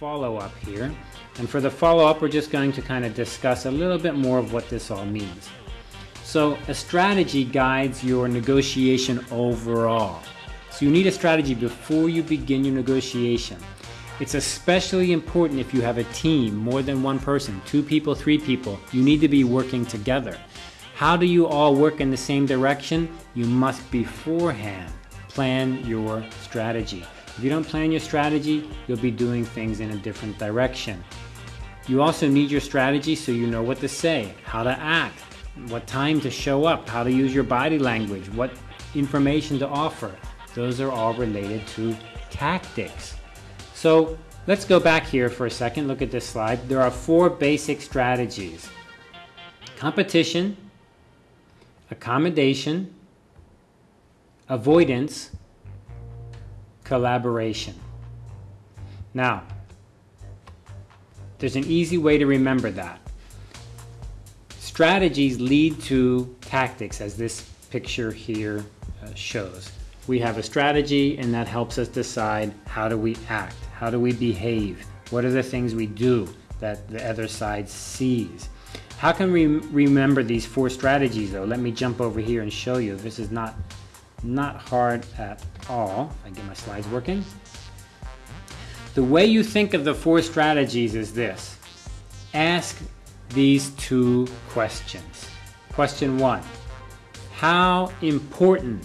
follow-up here. And for the follow-up, we're just going to kind of discuss a little bit more of what this all means. So a strategy guides your negotiation overall. So you need a strategy before you begin your negotiation. It's especially important if you have a team, more than one person, two people, three people. You need to be working together. How do you all work in the same direction? You must beforehand plan your strategy. If you don't plan your strategy, you'll be doing things in a different direction. You also need your strategy so you know what to say, how to act, what time to show up, how to use your body language, what information to offer. Those are all related to tactics. So let's go back here for a second, look at this slide. There are four basic strategies. Competition, accommodation, avoidance, collaboration. Now, there's an easy way to remember that. Strategies lead to tactics as this picture here uh, shows. We have a strategy and that helps us decide how do we act, how do we behave, what are the things we do that the other side sees. How can we remember these four strategies though? Let me jump over here and show you. This is not, not hard at all. I get my slides working. The way you think of the four strategies is this. Ask these two questions. Question one, how important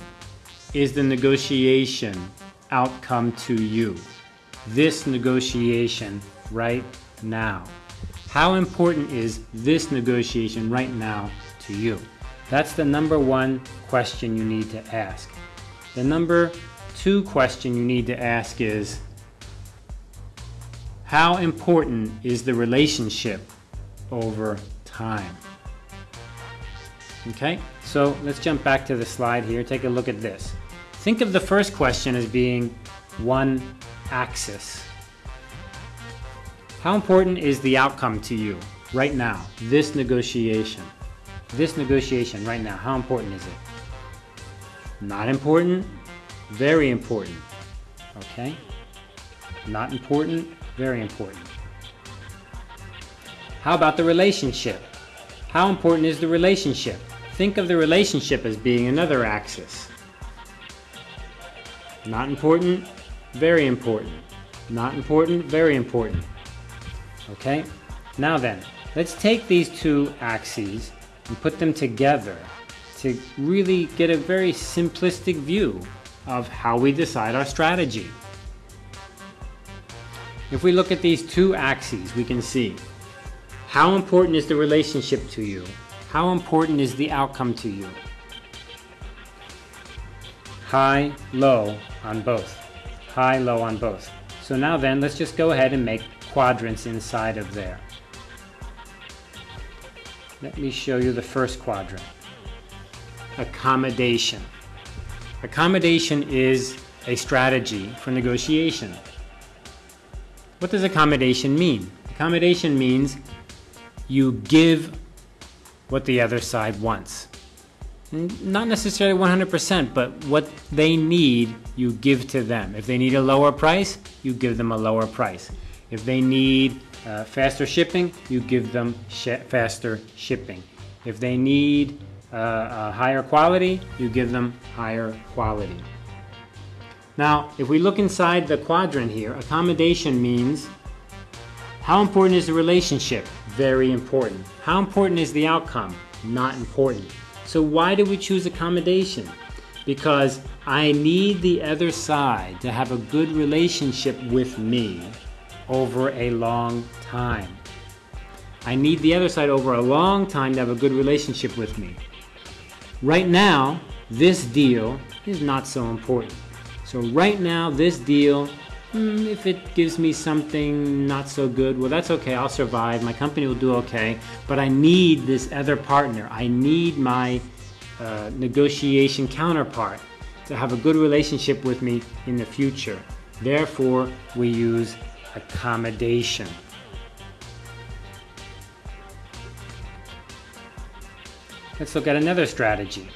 is the negotiation outcome to you? This negotiation right now. How important is this negotiation right now to you? That's the number one question you need to ask. The number two question you need to ask is, how important is the relationship over time? Okay, so let's jump back to the slide here. Take a look at this. Think of the first question as being one axis. How important is the outcome to you right now, this negotiation? This negotiation right now, how important is it? Not important, very important, okay? Not important, very important. How about the relationship? How important is the relationship? Think of the relationship as being another axis. Not important, very important. Not important, very important. Okay? Now then, let's take these two axes and put them together to really get a very simplistic view of how we decide our strategy. If we look at these two axes, we can see how important is the relationship to you? How important is the outcome to you? High, low on both. High, low on both. So now then, let's just go ahead and make quadrants inside of there. Let me show you the first quadrant. Accommodation. Accommodation is a strategy for negotiation. What does accommodation mean? Accommodation means you give what the other side wants. Not necessarily 100%, but what they need, you give to them. If they need a lower price, you give them a lower price. If they need uh, faster shipping, you give them sh faster shipping. If they need uh, higher quality, you give them higher quality. Now, if we look inside the quadrant here, accommodation means how important is the relationship? Very important. How important is the outcome? Not important. So why do we choose accommodation? Because I need the other side to have a good relationship with me over a long time. I need the other side over a long time to have a good relationship with me. Right now, this deal is not so important. So right now, this deal, hmm, if it gives me something not so good, well, that's okay. I'll survive. My company will do okay. But I need this other partner. I need my uh, negotiation counterpart to have a good relationship with me in the future. Therefore, we use accommodation. Let's look at another strategy.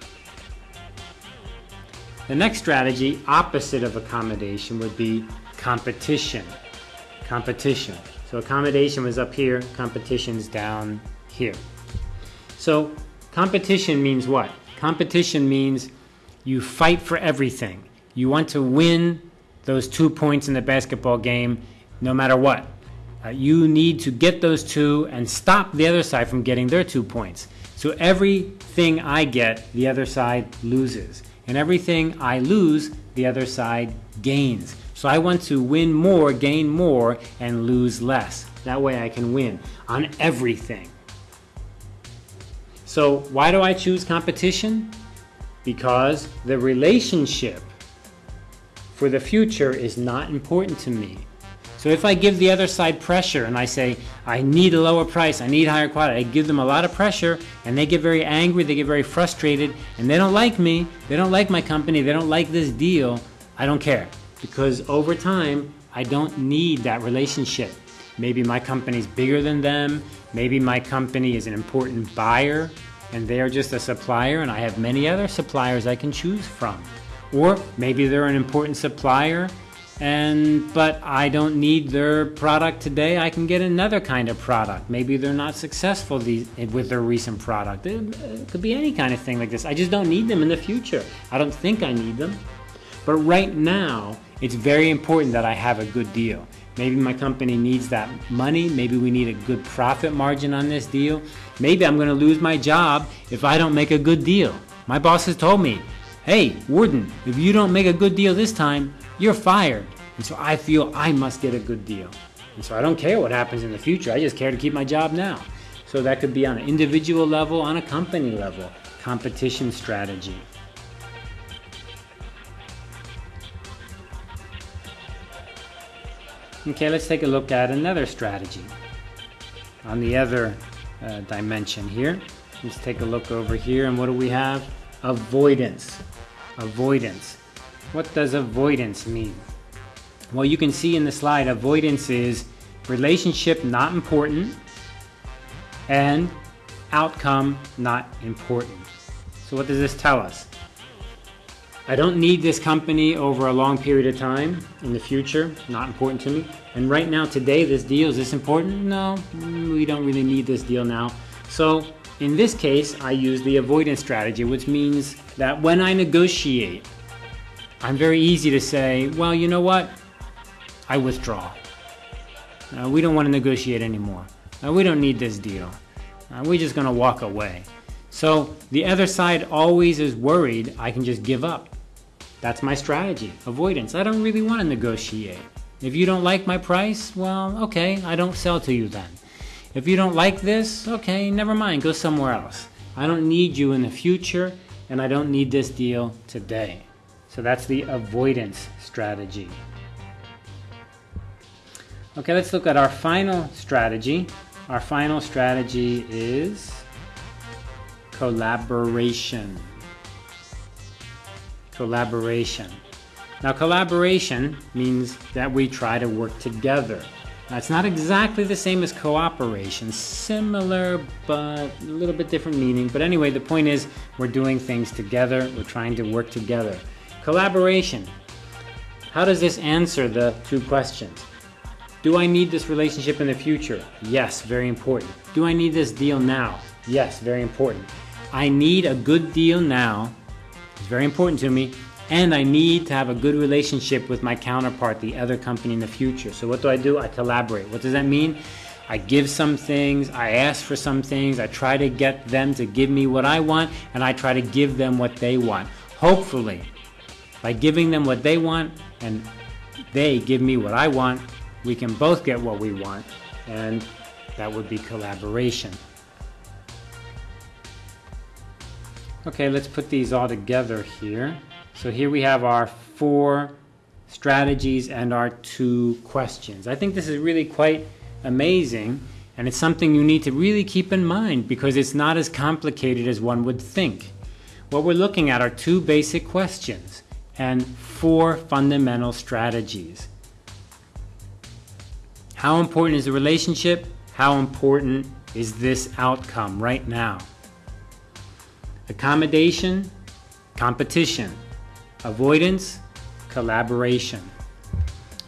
The next strategy, opposite of accommodation, would be competition. competition. So accommodation was up here, competition's down here. So competition means what? Competition means you fight for everything. You want to win those two points in the basketball game no matter what. Uh, you need to get those two and stop the other side from getting their two points. So everything I get, the other side loses. And everything I lose, the other side gains. So I want to win more, gain more, and lose less. That way I can win on everything. So why do I choose competition? Because the relationship for the future is not important to me. So if I give the other side pressure and I say, I need a lower price, I need higher quality, I give them a lot of pressure and they get very angry, they get very frustrated, and they don't like me, they don't like my company, they don't like this deal, I don't care. Because over time, I don't need that relationship. Maybe my company's bigger than them, maybe my company is an important buyer and they are just a supplier and I have many other suppliers I can choose from. Or maybe they're an important supplier and but I don't need their product today. I can get another kind of product. Maybe they're not successful these, with their recent product. It, it could be any kind of thing like this. I just don't need them in the future. I don't think I need them. But right now, it's very important that I have a good deal. Maybe my company needs that money. Maybe we need a good profit margin on this deal. Maybe I'm going to lose my job if I don't make a good deal. My boss has told me, hey, Warden, if you don't make a good deal this time, you're fired. And so I feel I must get a good deal. And so I don't care what happens in the future. I just care to keep my job now. So that could be on an individual level, on a company level, competition strategy. Okay, let's take a look at another strategy on the other uh, dimension here. Let's take a look over here and what do we have? Avoidance. Avoidance. What does avoidance mean? Well, you can see in the slide, avoidance is relationship not important and outcome not important. So what does this tell us? I don't need this company over a long period of time in the future, not important to me. And right now, today, this deal, is this important? No, we don't really need this deal now. So in this case, I use the avoidance strategy, which means that when I negotiate, I'm very easy to say, well, you know what? I withdraw. Uh, we don't want to negotiate anymore. Uh, we don't need this deal. Uh, we're just going to walk away. So the other side always is worried I can just give up. That's my strategy, avoidance. I don't really want to negotiate. If you don't like my price, well, okay, I don't sell to you then. If you don't like this, okay, never mind, go somewhere else. I don't need you in the future, and I don't need this deal today. So that's the avoidance strategy. Okay, let's look at our final strategy. Our final strategy is collaboration. Collaboration. Now, collaboration means that we try to work together. Now, it's not exactly the same as cooperation, similar but a little bit different meaning. But anyway, the point is we're doing things together, we're trying to work together. Collaboration. How does this answer the two questions? Do I need this relationship in the future? Yes, very important. Do I need this deal now? Yes, very important. I need a good deal now. It's very important to me. And I need to have a good relationship with my counterpart, the other company in the future. So what do I do? I collaborate. What does that mean? I give some things, I ask for some things, I try to get them to give me what I want, and I try to give them what they want. Hopefully, by giving them what they want and they give me what I want, we can both get what we want, and that would be collaboration. Okay, let's put these all together here. So here we have our four strategies and our two questions. I think this is really quite amazing, and it's something you need to really keep in mind because it's not as complicated as one would think. What we're looking at are two basic questions and four fundamental strategies. How important is the relationship? How important is this outcome right now? Accommodation, competition, avoidance, collaboration.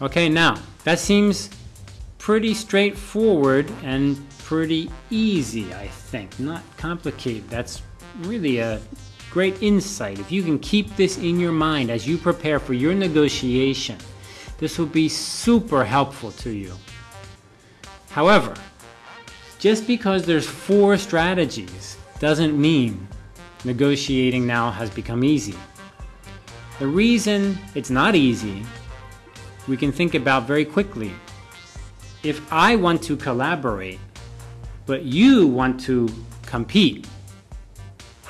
Okay, now that seems pretty straightforward and pretty easy, I think. Not complicated. That's really a great insight. If you can keep this in your mind as you prepare for your negotiation, this will be super helpful to you. However, just because there's four strategies doesn't mean negotiating now has become easy. The reason it's not easy, we can think about very quickly. If I want to collaborate, but you want to compete,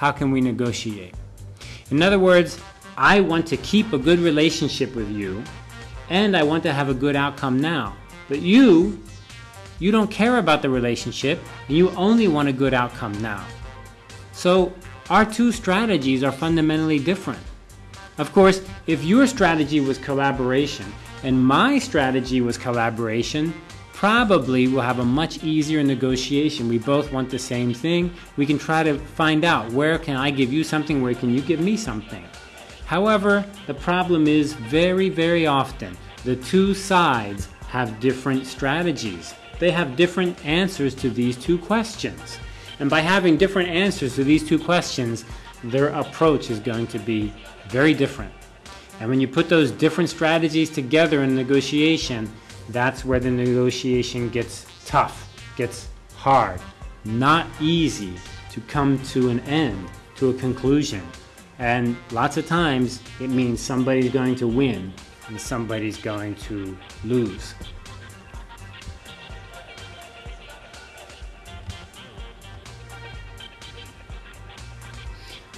how can we negotiate? In other words, I want to keep a good relationship with you, and I want to have a good outcome now. But you, you don't care about the relationship, and you only want a good outcome now. So our two strategies are fundamentally different. Of course, if your strategy was collaboration and my strategy was collaboration, probably we'll have a much easier negotiation. We both want the same thing. We can try to find out where can I give you something, where can you give me something. However, the problem is very, very often the two sides have different strategies. They have different answers to these two questions. And by having different answers to these two questions, their approach is going to be very different. And when you put those different strategies together in negotiation, that's where the negotiation gets tough, gets hard, not easy to come to an end, to a conclusion. And lots of times it means somebody's going to win and somebody's going to lose.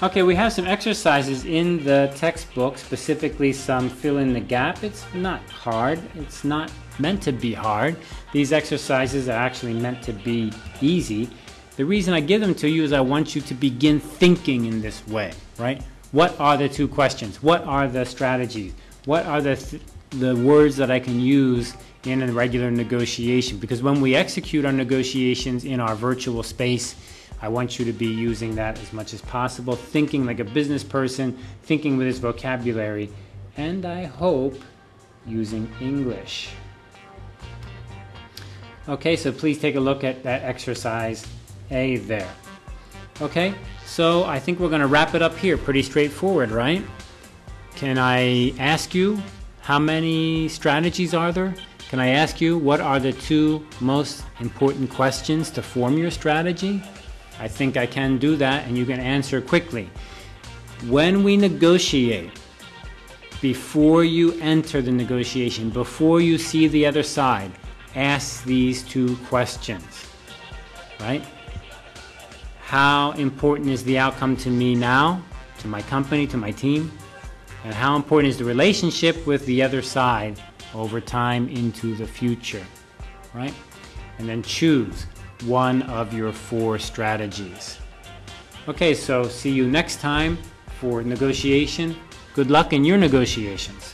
Okay, we have some exercises in the textbook, specifically some fill in the gap. It's not hard. It's not meant to be hard. These exercises are actually meant to be easy. The reason I give them to you is I want you to begin thinking in this way, right? What are the two questions? What are the strategies? What are the, th the words that I can use in a regular negotiation? Because when we execute our negotiations in our virtual space, I want you to be using that as much as possible, thinking like a business person, thinking with this vocabulary, and I hope using English. Okay, so please take a look at that exercise A there. Okay, so I think we're going to wrap it up here. Pretty straightforward, right? Can I ask you how many strategies are there? Can I ask you what are the two most important questions to form your strategy? I think I can do that and you can answer quickly. When we negotiate, before you enter the negotiation, before you see the other side, ask these two questions, right? How important is the outcome to me now, to my company, to my team? And how important is the relationship with the other side over time into the future, right? And then choose one of your four strategies. Okay, so see you next time for negotiation. Good luck in your negotiations.